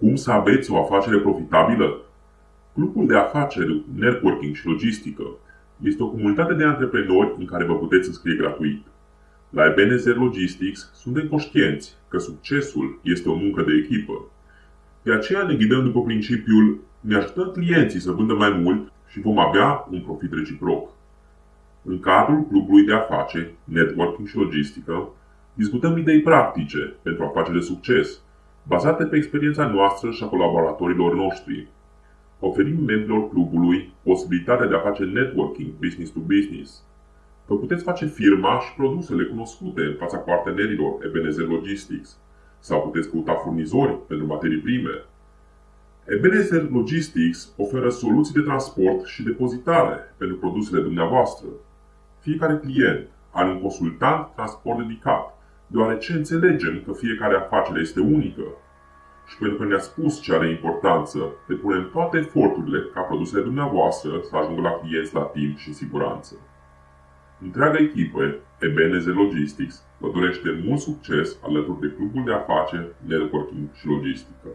Cum să aveți o afacere profitabilă? Clubul de afaceri, networking și logistică este o comunitate de antreprenori în care vă puteți înscrie gratuit. La Ebenezer Logistics suntem conștienți că succesul este o muncă de echipă. De aceea ne ghidăm după principiul ne ajutăm clienții să vândă mai mult și vom avea un profit reciproc. În cadrul clubului de afaceri, networking și logistică, discutăm idei practice pentru afaceri de succes, bazate pe experiența noastră și a colaboratorilor noștri. Oferim membrilor clubului posibilitatea de a face networking business to business. Vă puteți face firma și produsele cunoscute în fața partenerilor Ebenezer Logistics sau puteți căuta furnizori pentru materii prime. Ebenezer Logistics oferă soluții de transport și depozitare pentru produsele dumneavoastră. Fiecare client are un consultant transport dedicat deoarece înțelegem că fiecare afacere este unică și pentru că ne-a spus ce are importanță, depunem toate eforturile ca produsele dumneavoastră să ajungă la clienți la timp și în siguranță. Întreaga echipă Ebenezer Logistics vă dorește mult succes alături de clubul de afaceri, networking și logistică.